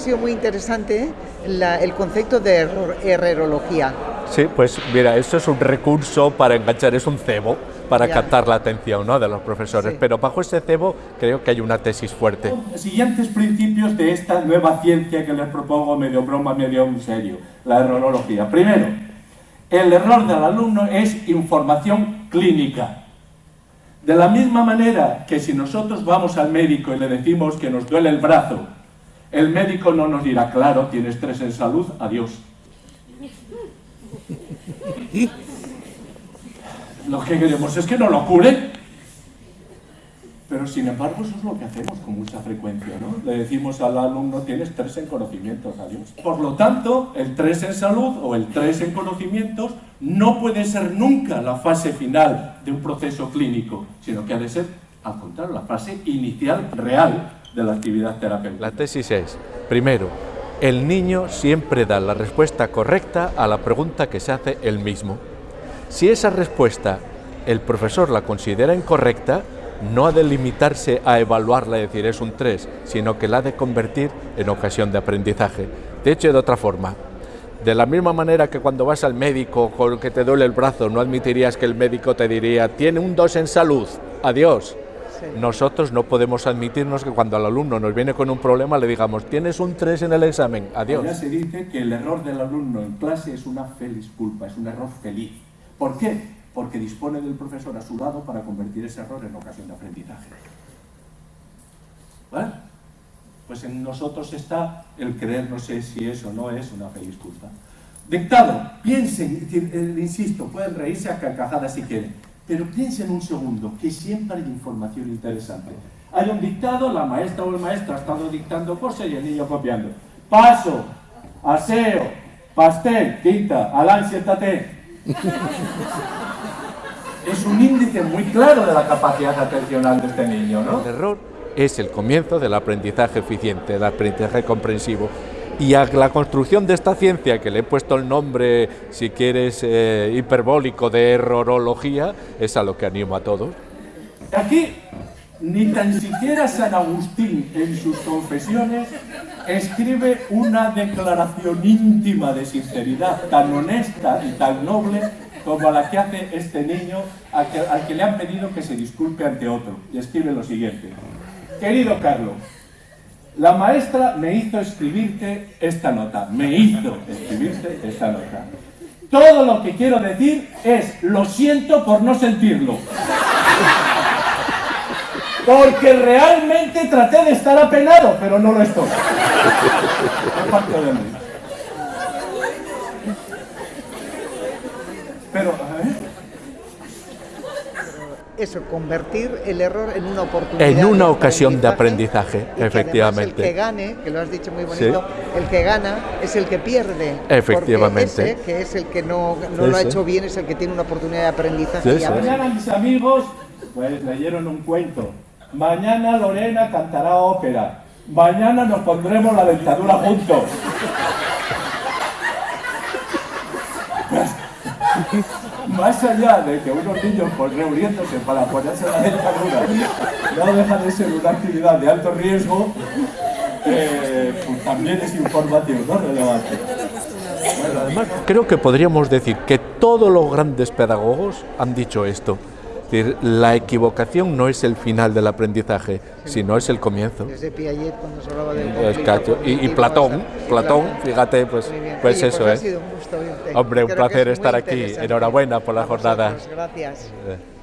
Ha sido muy interesante la- el concepto de error- errorología. Sí, pues mira, esto es un recurso para enganchar, es un cebo para Ya. captar la atención ¿no? de los profesores, Sí. pero bajo ese cebo creo que hay una tesis fuerte. Siguientes principios de esta nueva ciencia que les propongo medio broma, medio en serio, la errorología. Primero, el error del alumno es información clínica. De la misma manera que si nosotros vamos al médico y le decimos que nos duele el brazo, el médico no nos dirá, claro, tiene estrés en salud, adiós. Lo que queremos es que no lo cure. Pero sin embargo, eso es lo que hacemos con mucha frecuencia, ¿no? Le decimos al alumno, tienes tres en conocimientos, adiós. Por lo tanto, el tres en salud o el tres en conocimientos no puede ser nunca la fase final de un proceso clínico, sino que ha de ser, al contrario, la fase inicial real de la actividad terapéutica. La tesis es, primero, el niño siempre da la respuesta correcta a la pregunta que se hace él mismo. Si esa respuesta el profesor la considera incorrecta, no ha de limitarse a evaluarla y decir es un 3, sino que la ha de convertir en ocasión de aprendizaje. De hecho, de otra forma, de la misma manera que cuando vas al médico con que te duele el brazo, no admitirías que el médico te diría, tiene un 2 en salud, adiós. Nosotros no podemos admitirnos que cuando al alumno nos viene con un problema le digamos, tienes un 3 en el examen, Ya adiós. se dice que el error del alumno en clase es una feliz culpa, es un error feliz. ¿Por qué? Porque dispone del profesor a su lado para convertir ese error en ocasión de aprendizaje. ¿Vale? Pues en nosotros está el creer, no sé si eso no es una feliz culpa. Dictado, piensen, eh, insisto, pueden reírse a carcajadas si quieren, pero piensen un segundo, que siempre hay información interesante. Hay un dictado, la maestra o el maestro ha estado dictando cosas y el niño copiando. Paso, aseo, pastel, tinta, Alán, siéntate. Es un índice muy claro de la capacidad atencional de este niño, ¿no? El error es el comienzo del aprendizaje eficiente, del aprendizaje comprensivo. Y a la construcción de esta ciencia, que le he puesto el nombre, si quieres, eh, hiperbólico de errorología, es a lo que animo a todos. Aquí, ni tan siquiera San Agustín en sus confesiones escribe una declaración íntima de sinceridad tan honesta y tan noble como la que hace este niño al que, al que le han pedido que se disculpe ante otro. Y escribe lo siguiente. Querido Carlos, la maestra me hizo escribirte esta nota. Me hizo escribirte esta nota. Todo lo que quiero decir es lo siento por no sentirlo. Porque realmente traté de estar apenado, pero no lo estoy. De mí. Pero. Eso, convertir el error en una oportunidad. En una de ocasión de aprendizaje, y que efectivamente. el que gane, que lo has dicho muy Sí. bonito, el que gana es el que pierde. Efectivamente. Porque ese, que es el que no, no Sí, lo ha sí. hecho bien, es el que tiene una oportunidad de aprendizaje. Sí, y sí. ahora- Mañana mis amigos, pues leyeron un cuento. Mañana Lorena cantará ópera. Mañana nos pondremos la dentadura juntos. Más allá de que unos niños pues, reuniéndose para ponerse la dentadura no deja de ser una actividad de alto riesgo, eh, pues también es información, ¿no? Relevante. Además, creo que podríamos decir que todos los grandes pedagogos han dicho esto. Es decir, la equivocación no es el final del aprendizaje, sino es el comienzo. Desde Piaget cuando se hablaba del Es conflicto cacho. Y, y Platón, Platón, fíjate, pues, pues Oye, eso ha es. sido un gusto oírte. Hombre, un Creo placer es estar aquí. Enhorabuena por la jornada. Gracias. Eh.